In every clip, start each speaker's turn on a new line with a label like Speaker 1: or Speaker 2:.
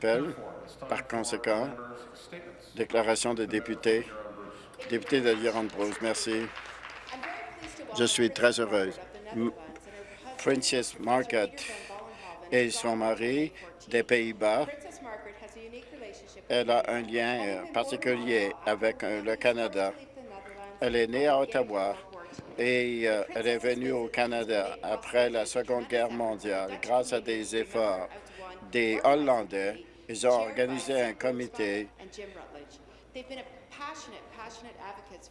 Speaker 1: Par conséquent, déclaration des députés. Député de Bruce, merci. Je suis très heureuse. Princess Margaret et son mari des Pays-Bas. Elle a un lien euh, particulier avec euh, le Canada. Elle est née à Ottawa et euh, elle est venue au Canada après la Seconde Guerre mondiale. Grâce à des efforts des Hollandais, ils ont organisé un comité.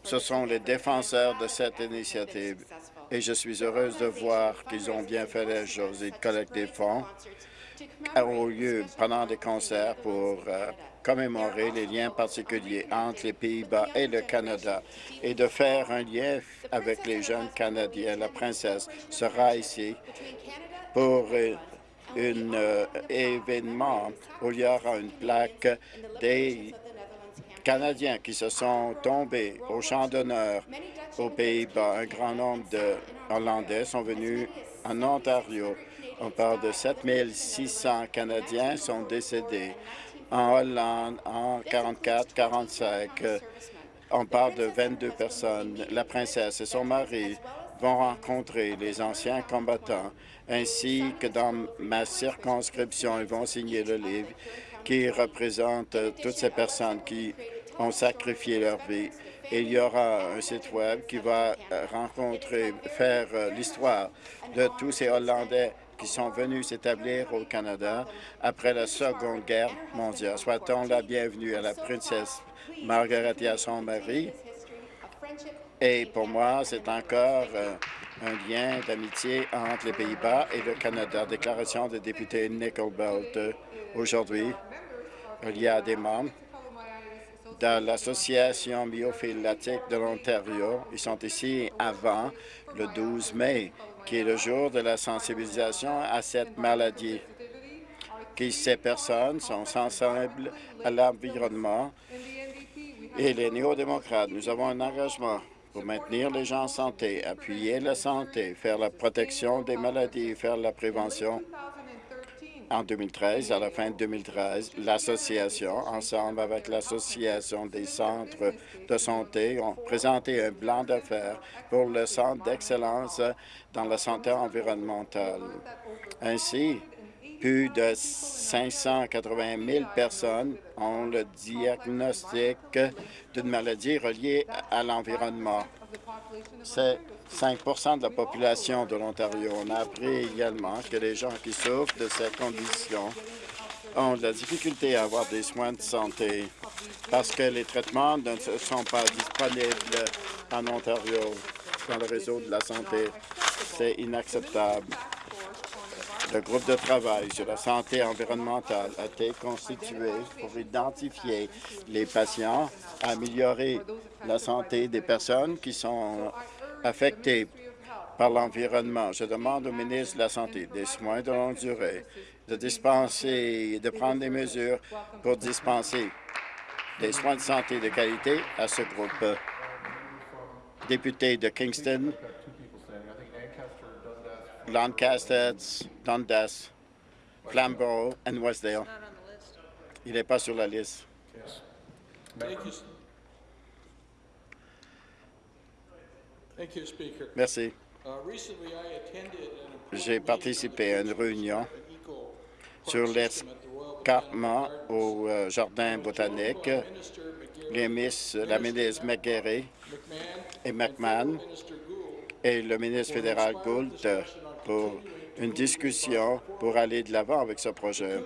Speaker 1: Ce sont les défenseurs de cette initiative et je suis heureuse de voir qu'ils ont bien fait les choses. Ils collectent des fonds au lieu pendant des concerts pour euh, commémorer les liens particuliers entre les Pays-Bas et le Canada et de faire un lien avec les jeunes Canadiens. La princesse sera ici pour euh, un euh, événement où il y aura une plaque des Canadiens qui se sont tombés au champ d'honneur aux Pays-Bas. Un grand nombre de Hollandais sont venus en Ontario. On parle de 7600 Canadiens sont décédés en Hollande en 44-45. On parle de 22 personnes. La princesse et son mari vont rencontrer les anciens combattants, ainsi que dans ma circonscription, ils vont signer le livre qui représente toutes ces personnes qui ont sacrifié leur vie. il y aura un site Web qui va rencontrer, faire l'histoire de tous ces Hollandais qui sont venus s'établir au Canada après la Seconde Guerre mondiale. Souhaitons la bienvenue à la princesse Margaret et à son mari. Et pour moi, c'est encore euh, un lien d'amitié entre les Pays-Bas et le Canada. Déclaration des députés Nickelbelt. Aujourd'hui, il y a des membres de l'Association myophilatique de l'Ontario. Ils sont ici avant le 12 mai qui est le jour de la sensibilisation à cette maladie, ces personnes sont sensibles à l'environnement et les néo-démocrates. Nous avons un engagement pour maintenir les gens en santé, appuyer la santé, faire la protection des maladies, faire la prévention en 2013, à la fin de 2013, l'association, ensemble avec l'Association des centres de santé, ont présenté un plan d'affaires pour le Centre d'excellence dans la santé environnementale. Ainsi, plus de 580 000 personnes ont le diagnostic d'une maladie reliée à l'environnement. C'est 5% de la population de l'Ontario. On a appris également que les gens qui souffrent de cette condition ont de la difficulté à avoir des soins de santé parce que les traitements ne sont pas disponibles en Ontario dans le réseau de la santé. C'est inacceptable. Le groupe de travail sur la santé environnementale a été constitué pour identifier les patients, améliorer la santé des personnes qui sont affectés par l'environnement. Je demande au ministre de la Santé des soins de longue durée de dispenser, de prendre des mesures pour dispenser des soins de santé de qualité à ce groupe. Député de Kingston, Lancaster, Dundas, Flamborough et Westdale. Il n'est pas sur la liste. Merci. Uh, J'ai participé à une réunion sur l'escarpement au euh, jardin botanique. Les miss, la ministre McGarry et McMahon et le ministre fédéral Gould pour une discussion pour aller de l'avant avec ce projet.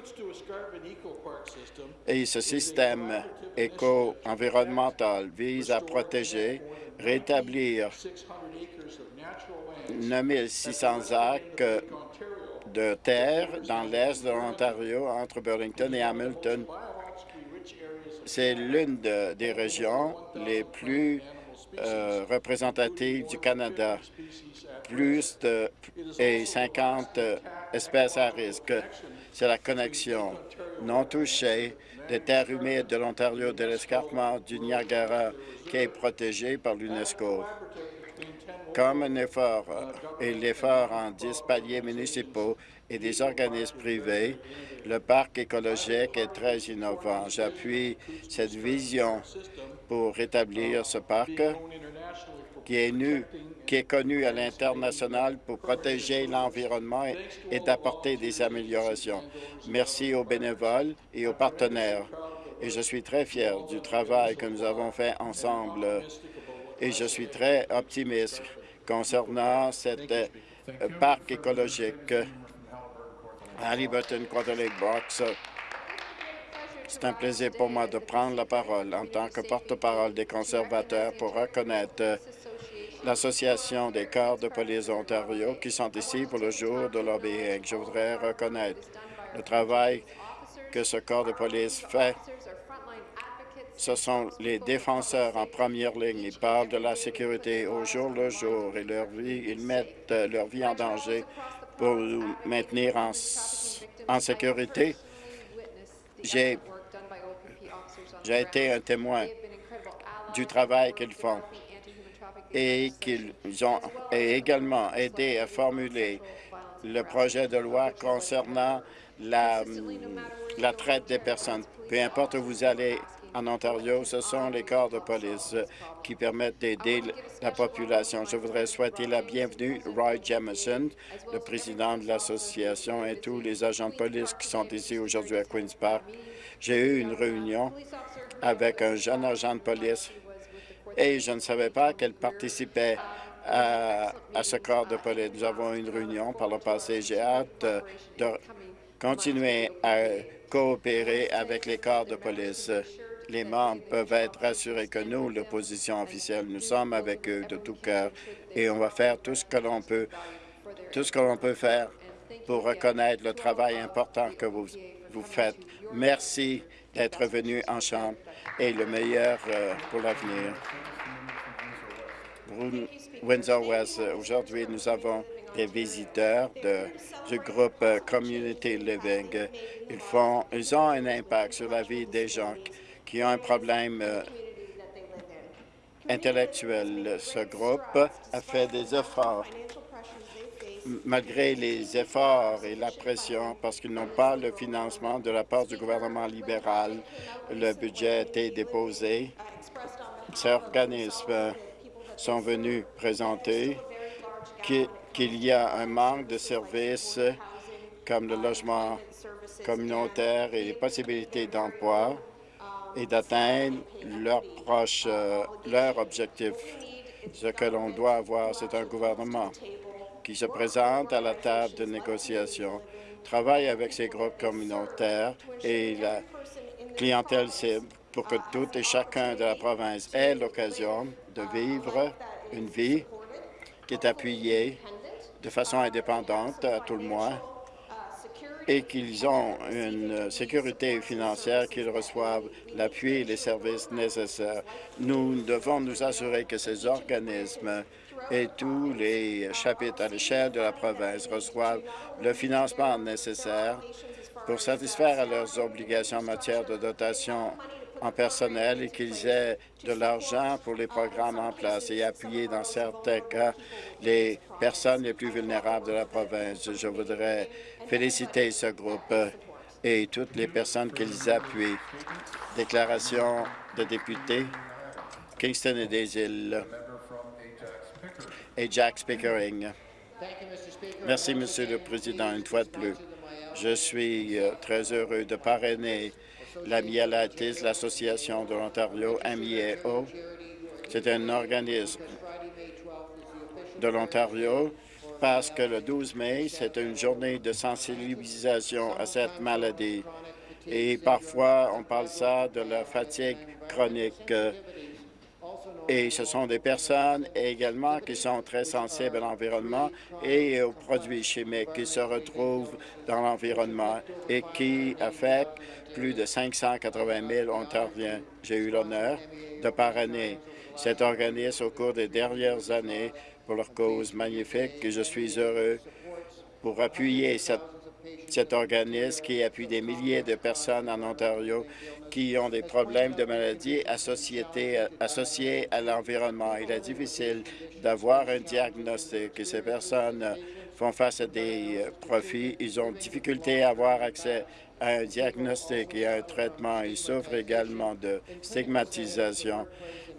Speaker 1: Et ce système éco-environnemental vise à protéger rétablir 9600 acres de terre dans l'est de l'Ontario, entre Burlington et Hamilton. C'est l'une des régions les plus euh, représentatives du Canada. Plus de et 50 espèces à risque. C'est la connexion non touchée des terres humides de l'Ontario de l'escarpement du Niagara qui est protégé par l'UNESCO. Comme un effort et l'effort en 10 paliers municipaux et des organismes privés, le parc écologique est très innovant. J'appuie cette vision pour rétablir ce parc qui est, connu à l'international pour protéger l'environnement et, d'apporter des améliorations. Merci aux bénévoles et aux partenaires. Et je suis très fier du travail que nous avons fait ensemble. Et je suis très optimiste concernant cet euh, parc écologique à Liberton, Quarter Lake. C'est un plaisir pour moi de prendre la parole en tant que porte-parole des conservateurs pour reconnaître l'Association des corps de police Ontario qui sont ici pour le jour de lobbying. Je voudrais reconnaître le travail que ce corps de police fait. Ce sont les défenseurs en première ligne. Ils parlent de la sécurité au jour le jour et leur vie, ils mettent leur vie en danger pour nous maintenir en, sécurité. J'ai été un témoin du travail qu'ils font et qu'ils ont également aidé à formuler le projet de loi concernant la, la traite des personnes. Peu importe où vous allez en Ontario, ce sont les corps de police qui permettent d'aider la population. Je voudrais souhaiter la bienvenue Roy Jamison, le président de l'association, et tous les agents de police qui sont ici aujourd'hui à Queen's Park. J'ai eu une réunion avec un jeune agent de police et je ne savais pas qu'elle participait à, ce corps de police. Nous avons une réunion par le passé. J'ai hâte de continuer à coopérer avec les corps de police. Les membres peuvent être rassurés que nous, l'opposition officielle, nous sommes avec eux de tout cœur et on va faire tout ce que l'on peut, tout ce que l'on peut faire pour reconnaître le travail important que vous, vous faites. Merci d'être venu en Chambre et le meilleur euh, pour l'avenir. Windsor-West, aujourd'hui, nous avons des visiteurs du groupe euh, Community Living. Ils, font, ils ont un impact sur la vie des gens qui ont un problème euh, intellectuel. Ce groupe a fait des efforts malgré les efforts et la pression, parce qu'ils n'ont pas le financement de la part du gouvernement libéral, le budget a été déposé. Ces organismes sont venus présenter qu'il y a un manque de services comme le logement communautaire et les possibilités d'emploi et d'atteindre leurs proches, euh, leur objectif. Ce que l'on doit avoir, c'est un gouvernement qui se présente à la table de négociation, travaille avec ces groupes communautaires et la clientèle cible pour que tout et chacun de la province ait l'occasion de vivre une vie qui est appuyée de façon indépendante à tout le mois et qu'ils ont une sécurité financière, qu'ils reçoivent l'appui et les services nécessaires. Nous devons nous assurer que ces organismes et tous les chapitres à l'échelle de la province reçoivent le financement nécessaire pour satisfaire à leurs obligations en matière de dotation en personnel et qu'ils aient de l'argent pour les programmes en place et appuyer dans certains cas les personnes les plus vulnérables de la province. Je voudrais féliciter ce groupe et toutes les personnes qu'ils appuient. Déclaration de député, Kingston et des îles et Jack Pickering. Merci, Monsieur le Président, une fois de plus. Je suis euh, très heureux de parrainer la Mielatis, l'Association de l'Ontario, MIEO. C'est un organisme de l'Ontario parce que le 12 mai, c'est une journée de sensibilisation à cette maladie. Et parfois, on parle ça de la fatigue chronique. Et ce sont des personnes également qui sont très sensibles à l'environnement et aux produits chimiques qui se retrouvent dans l'environnement et qui affectent plus de 580 000 Ontariens. J'ai eu l'honneur de parrainer cet organisme au cours des dernières années pour leur cause magnifique et je suis heureux pour appuyer cet organisme qui appuie des milliers de personnes en Ontario qui ont des problèmes de maladies associés à l'environnement. Il est difficile d'avoir un diagnostic et ces personnes font face à des euh, profits. Ils ont difficulté à avoir accès à un diagnostic et à un traitement. Ils souffrent également de stigmatisation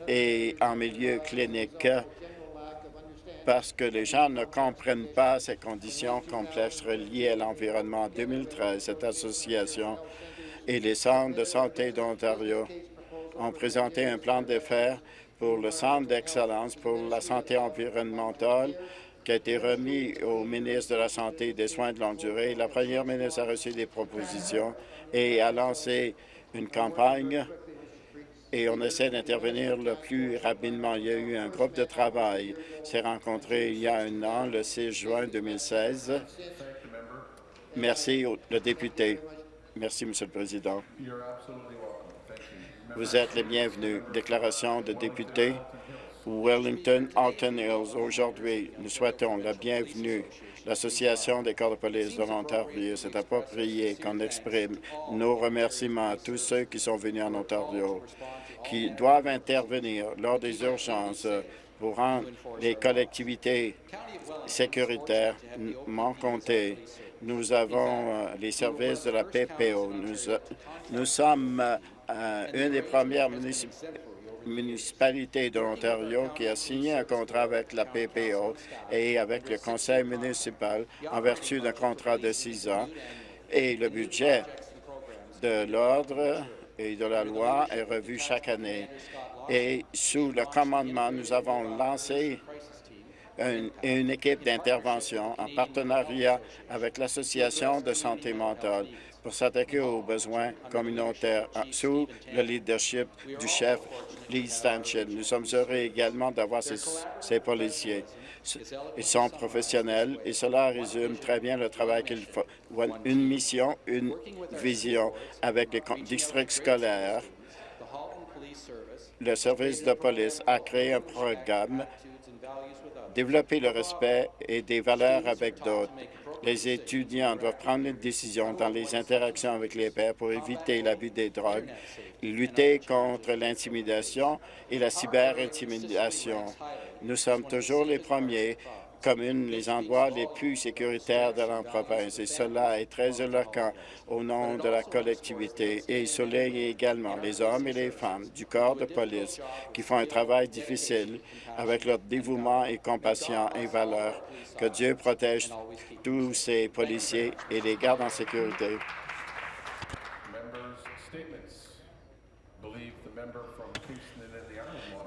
Speaker 1: et en milieu clinique parce que les gens ne comprennent pas ces conditions complexes reliées à l'environnement. En 2013, cette association et les centres de santé d'Ontario ont présenté un plan d'affaires pour le Centre d'excellence pour la santé environnementale qui a été remis au ministre de la Santé et des Soins de longue durée. La première ministre a reçu des propositions et a lancé une campagne et on essaie d'intervenir le plus rapidement. Il y a eu un groupe de travail s'est rencontré il y a un an, le 6 juin 2016. Merci, le député. Merci, Monsieur le Président. Vous êtes les bienvenus. Déclaration de député Wellington, Alton Hills. Aujourd'hui, nous souhaitons la bienvenue L'Association des corps de police de l'Ontario s'est approprié qu'on exprime nos remerciements à tous ceux qui sont venus en Ontario, qui doivent intervenir lors des urgences pour rendre les collectivités sécuritaires. Comté, nous avons euh, les services de la PPO. Nous, euh, nous sommes euh, une des premières municipalités de l'Ontario qui a signé un contrat avec la PPO et avec le conseil municipal en vertu d'un contrat de six ans. Et le budget de l'ordre et de la loi est revu chaque année. Et sous le commandement, nous avons lancé une, équipe d'intervention en partenariat avec l'Association de santé mentale pour s'attaquer aux besoins communautaires sous le leadership du chef Lee Stanchett. Nous sommes heureux également d'avoir ces, policiers. Ils sont professionnels et cela résume très bien le travail qu'ils font. Une mission, une vision avec les districts scolaires. Le service de police a créé un programme développer le respect et des valeurs avec d'autres. Les étudiants doivent prendre une décision dans les interactions avec les pairs pour éviter l'abus des drogues, lutter contre l'intimidation et la cyberintimidation. Nous sommes toujours les premiers communes les endroits les plus sécuritaires de la province. Et cela est très éloquent au nom de la collectivité. Et il souligne également les hommes et les femmes du corps de police qui font un travail difficile avec leur dévouement et compassion et valeur. Que Dieu protège tous ces policiers et les garde en sécurité.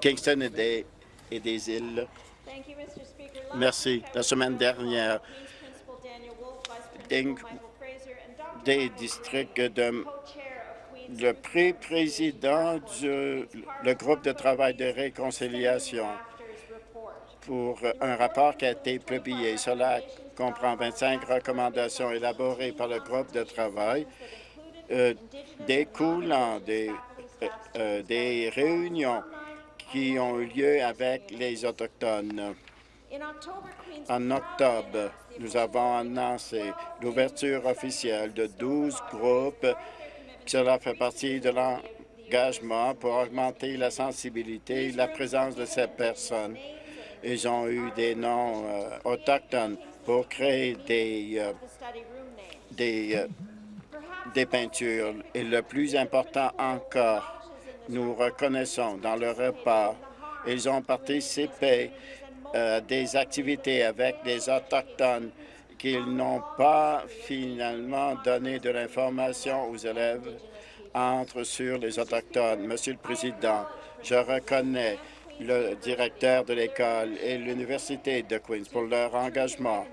Speaker 1: Kingston et des, et des îles. Merci. La semaine dernière, des districts de le pré-président du le groupe de travail de réconciliation pour un rapport qui a été publié. Cela comprend 25 recommandations élaborées par le groupe de travail euh, découlant des, euh, euh, des réunions qui ont eu lieu avec les Autochtones. En octobre, nous avons annoncé l'ouverture officielle de 12 groupes. Cela fait partie de l'engagement pour augmenter la sensibilité et la présence de ces personnes. Ils ont eu des noms euh, autochtones pour créer des, euh, des, euh, des peintures. Et le plus important encore, nous reconnaissons dans le repas, ils ont participé euh, des activités avec des Autochtones qu'ils n'ont pas finalement donné de l'information aux élèves entre sur les Autochtones. Monsieur le Président, je reconnais le directeur de l'école et l'Université de Queens pour leur engagement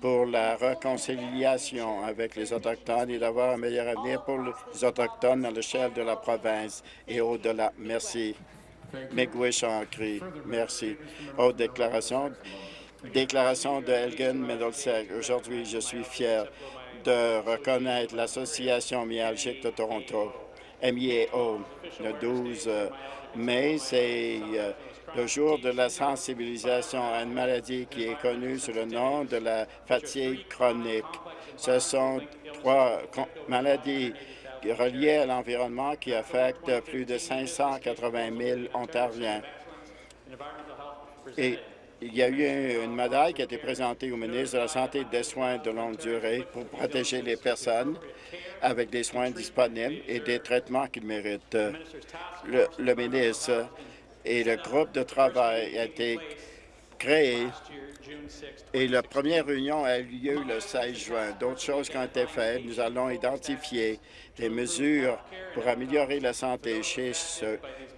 Speaker 1: pour la réconciliation avec les Autochtones et d'avoir un meilleur avenir pour les Autochtones à l'échelle de la province et au-delà. Merci. Cri. Merci. Aux déclaration. Déclaration de Elgin Middlesex. Aujourd'hui, je suis fier de reconnaître l'Association myalgique de Toronto, MIAO, le 12 mai. C'est euh, le jour de la sensibilisation à une maladie qui est connue sous le nom de la fatigue chronique. Ce sont trois maladies relié à l'environnement qui affecte plus de 580 000 Ontariens. Et Il y a eu une médaille qui a été présentée au ministre de la Santé et des Soins de longue durée pour protéger les personnes avec des soins disponibles et des traitements qu'ils méritent. Le, le ministre et le groupe de travail a été créé et la première réunion a eu lieu le 16 juin. D'autres choses qui ont été faites, nous allons identifier des mesures pour améliorer la santé chez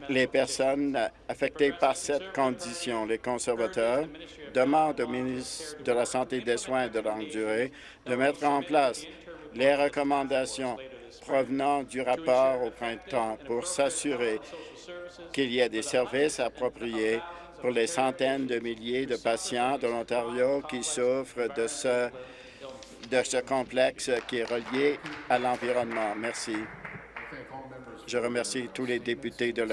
Speaker 1: les personnes affectées par cette condition. Les conservateurs demandent au ministre de la Santé et des Soins de longue durée de mettre en place les recommandations provenant du rapport au printemps pour s'assurer qu'il y ait des services appropriés pour les centaines de milliers de patients de l'Ontario qui souffrent de ce, de ce complexe qui est relié à l'environnement. Merci. Je remercie tous les députés de leur